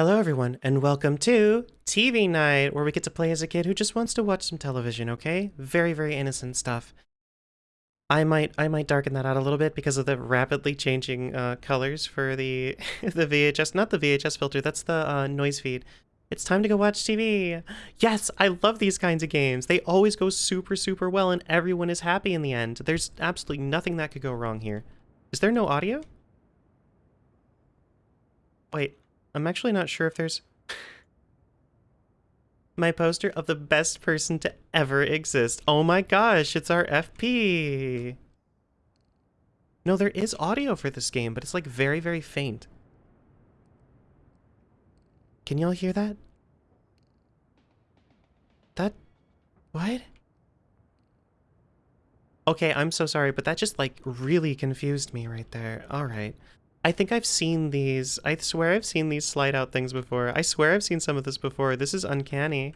Hello, everyone, and welcome to TV Night, where we get to play as a kid who just wants to watch some television. Okay, very, very innocent stuff. I might, I might darken that out a little bit because of the rapidly changing uh, colors for the the VHS, not the VHS filter. That's the uh, noise feed. It's time to go watch TV. Yes, I love these kinds of games. They always go super, super well, and everyone is happy in the end. There's absolutely nothing that could go wrong here. Is there no audio? Wait, I'm actually not sure if there's... my poster of the best person to ever exist. Oh my gosh, it's our FP. No, there is audio for this game, but it's like very, very faint. Can y'all hear that? That... What? Okay, I'm so sorry, but that just like really confused me right there. Alright. I think I've seen these. I swear I've seen these slide out things before. I swear I've seen some of this before. This is uncanny.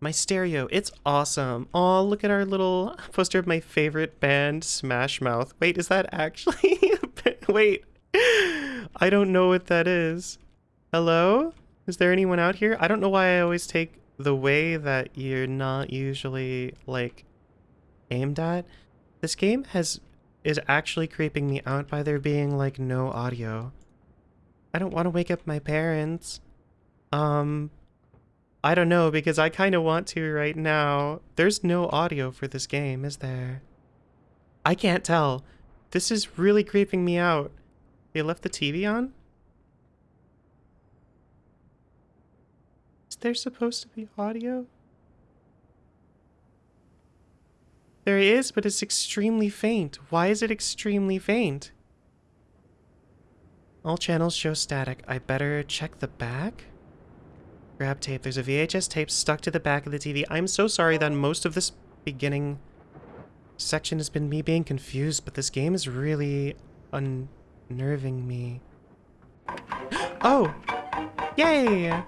My stereo, it's awesome. Oh, look at our little poster of my favorite band, Smash Mouth. Wait, is that actually? Wait, I don't know what that is. Hello? Is there anyone out here? I don't know why I always take the way that you're not usually, like, aimed at. This game has is actually creeping me out by there being like no audio. I don't want to wake up my parents. Um, I don't know because I kind of want to right now. There's no audio for this game, is there? I can't tell. This is really creeping me out. They left the TV on? Is there supposed to be audio? There is, but it's extremely faint. Why is it extremely faint? All channels show static. I better check the back? Grab tape. There's a VHS tape stuck to the back of the TV. I'm so sorry that most of this beginning section has been me being confused, but this game is really unnerving me. Oh! Yay!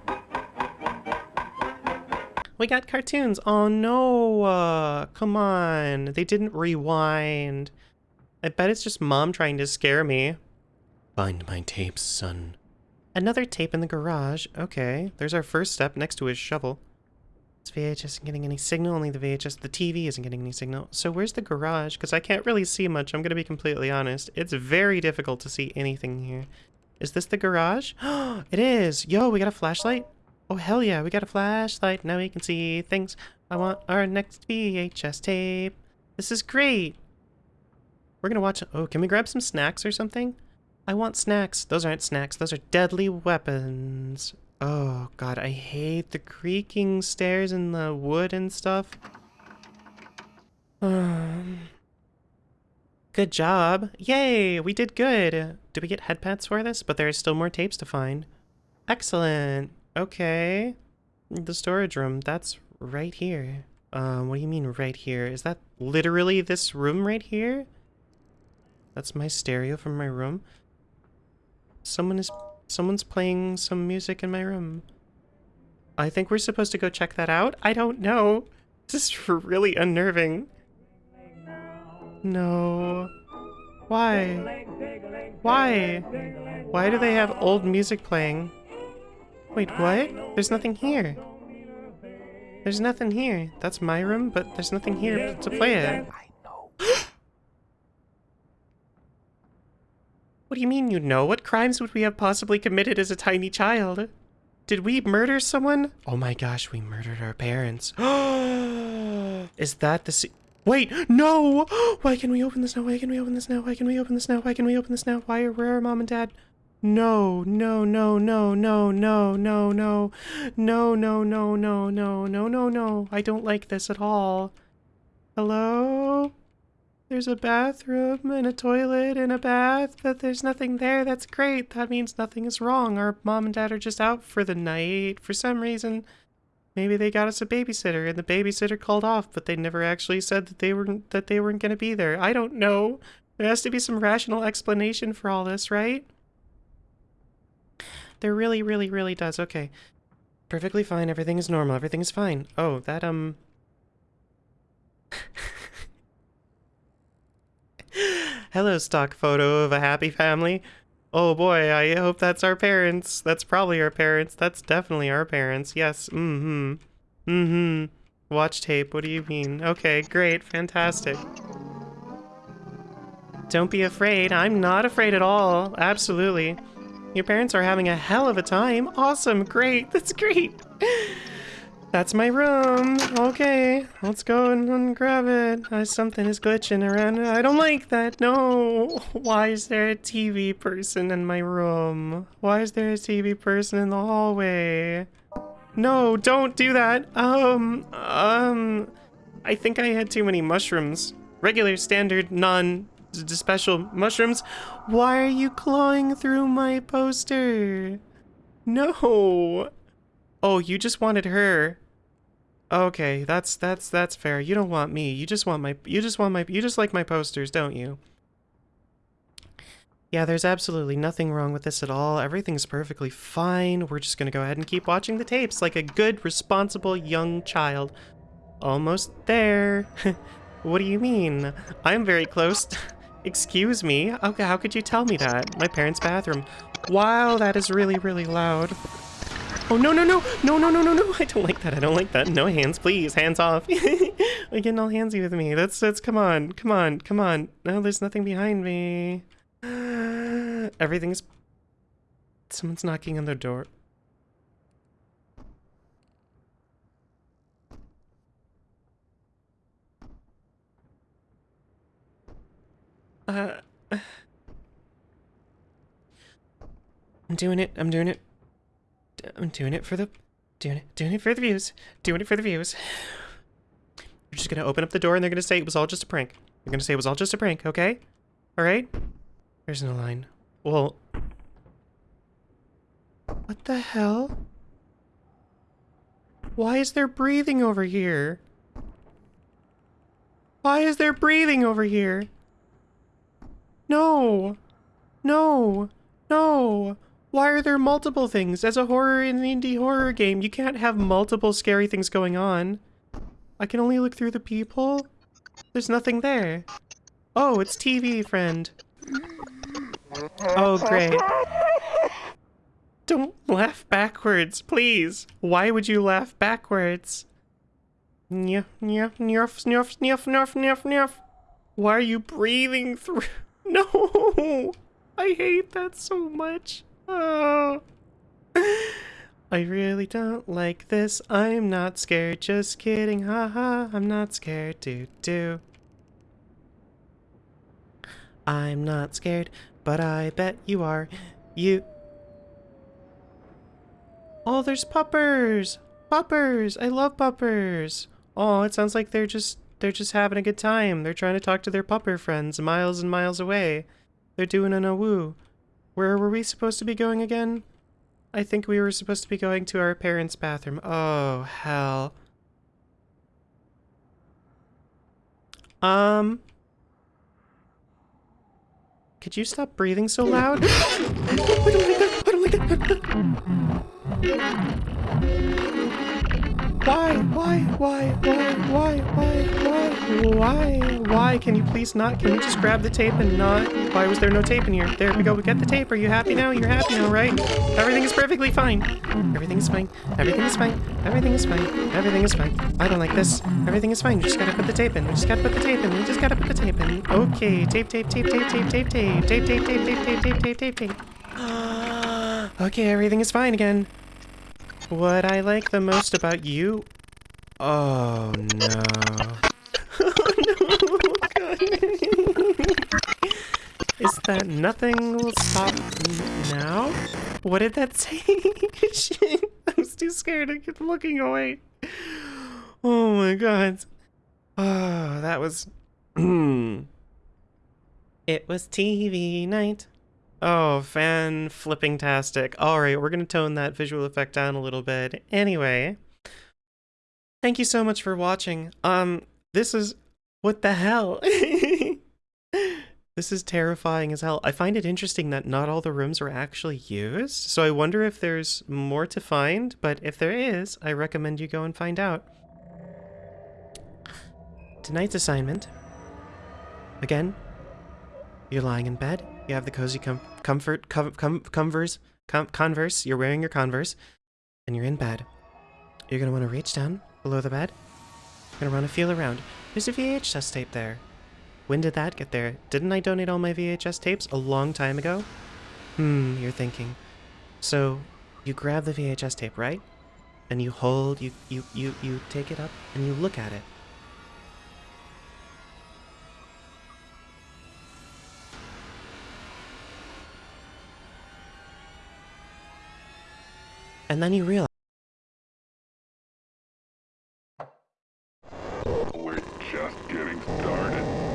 We got cartoons. Oh no, uh, come on. They didn't rewind. I bet it's just mom trying to scare me. Find my tapes, son. Another tape in the garage. Okay, there's our first step next to his shovel. This VHS isn't getting any signal, only the VHS, the TV isn't getting any signal. So where's the garage? Because I can't really see much, I'm going to be completely honest. It's very difficult to see anything here. Is this the garage? it is! Yo, we got a flashlight? Oh, hell yeah, we got a flashlight. Now we can see things. I want our next VHS tape. This is great. We're gonna watch... Oh, can we grab some snacks or something? I want snacks. Those aren't snacks. Those are deadly weapons. Oh, God, I hate the creaking stairs and the wood and stuff. Um, good job. Yay, we did good. Did we get head pats for this? But there are still more tapes to find. Excellent. Okay. The storage room, that's right here. Um, what do you mean right here? Is that literally this room right here? That's my stereo from my room. Someone is someone's playing some music in my room. I think we're supposed to go check that out. I don't know. This is really unnerving. No. Why? Why? Why do they have old music playing? Wait, what? There's nothing here. There's nothing here. That's my room, but there's nothing here to play it. I know. what do you mean you know? What crimes would we have possibly committed as a tiny child? Did we murder someone? Oh my gosh, we murdered our parents. Is that the Wait, no! Why can we open this now? Why can we open this now? Why can we open this now? Why can we open this now? Why are where are mom and dad? No, no, no, no, no, no, no, no, no, no, no, no, no, no, no, no. I don't like this at all. Hello? There's a bathroom and a toilet and a bath, but there's nothing there. That's great. That means nothing is wrong. Our mom and dad are just out for the night. For some reason, maybe they got us a babysitter and the babysitter called off, but they never actually said that they weren't that they weren't going to be there. I don't know. There has to be some rational explanation for all this, right? There really, really, really does. Okay. Perfectly fine. Everything is normal. Everything is fine. Oh, that, um... Hello, stock photo of a happy family. Oh boy, I hope that's our parents. That's probably our parents. That's definitely our parents. Yes. Mm-hmm. Mm-hmm. Watch tape. What do you mean? Okay, great. Fantastic. Don't be afraid. I'm not afraid at all. Absolutely. Your parents are having a hell of a time. Awesome. Great. That's great. That's my room. Okay, let's go and, and grab it. Uh, something is glitching around. I don't like that. No. Why is there a TV person in my room? Why is there a TV person in the hallway? No, don't do that. Um, um, I think I had too many mushrooms. Regular, standard, special mushrooms. Why are you clawing through my poster? No. Oh, you just wanted her. Okay, that's that's that's fair. You don't want me. You just want my you just want my you just like my posters, don't you? Yeah, there's absolutely nothing wrong with this at all. Everything's perfectly fine. We're just gonna go ahead and keep watching the tapes like a good, responsible young child. Almost there. what do you mean? I'm very close. Excuse me? Okay, how could you tell me that? My parents' bathroom. Wow, that is really, really loud. Oh, no, no, no! No, no, no, no, no! I don't like that, I don't like that. No hands, please, hands off. You're getting all handsy with me. That's, that's, come on, come on, come on. No, there's nothing behind me. Everything's... Someone's knocking on the door. I'm doing it. I'm doing it. I'm doing it for the, doing it, doing it for the views, doing it for the views. We're just gonna open up the door and they're gonna say it was all just a prank. They're gonna say it was all just a prank, okay? All right? There's no line. Well, what the hell? Why is there breathing over here? Why is there breathing over here? No! No! No! Why are there multiple things? As a horror in an indie horror game, you can't have multiple scary things going on. I can only look through the people? There's nothing there. Oh, it's TV, friend. Oh, great. Don't laugh backwards, please. Why would you laugh backwards? Why are you breathing through? No! I hate that so much. Oh. I really don't like this. I'm not scared. Just kidding. Haha. -ha. I'm not scared. Do do. I'm not scared, but I bet you are. You. Oh, there's puppers. Puppers. I love puppers. Oh, it sounds like they're just they're just having a good time. They're trying to talk to their pupper friends miles and miles away. They're doing an awoo. Where were we supposed to be going again? I think we were supposed to be going to our parents' bathroom. Oh, hell. Um... Could you stop breathing so loud? I don't like that! I don't like that! Why? Why? Why? Why? Why? Why? Why? Why? Why? Can you please not? Can you just grab the tape and not? Why was there no tape in here? There we go. We got the tape. Are you happy now? You're happy now, right? Everything is perfectly fine. Everything is fine. Everything is fine. Everything is fine. Everything is fine. I don't like this. Everything is fine. We just gotta put the tape in. We just gotta put the tape in. We just gotta put the tape in. Okay. Tape, tape, tape, tape, tape, tape, tape, tape, tape, tape, tape, tape, tape, tape, tape, tape. Okay, everything is fine again. What I like the most about you... Oh, no. oh, no. Is that nothing will stop me now? What did that say? I was too scared to keep looking away. Oh my god. Oh, that was... it was TV night. Oh, fan flipping tastic. Alright, we're gonna tone that visual effect down a little bit. Anyway, thank you so much for watching. Um, this is... What the hell? this is terrifying as hell. I find it interesting that not all the rooms were actually used, so I wonder if there's more to find, but if there is, I recommend you go and find out. Tonight's assignment. Again, you're lying in bed, You have the cozy com- comfort, com- com- converse, com- converse. You're wearing your converse, and you're in bed. You're gonna want to reach down below the bed. You're gonna want to feel around. There's a VHS tape there. When did that get there? Didn't I donate all my VHS tapes a long time ago? Hmm, you're thinking. So, you grab the VHS tape, right? And you hold, you, you, you, you take it up, and you look at it. And then you realize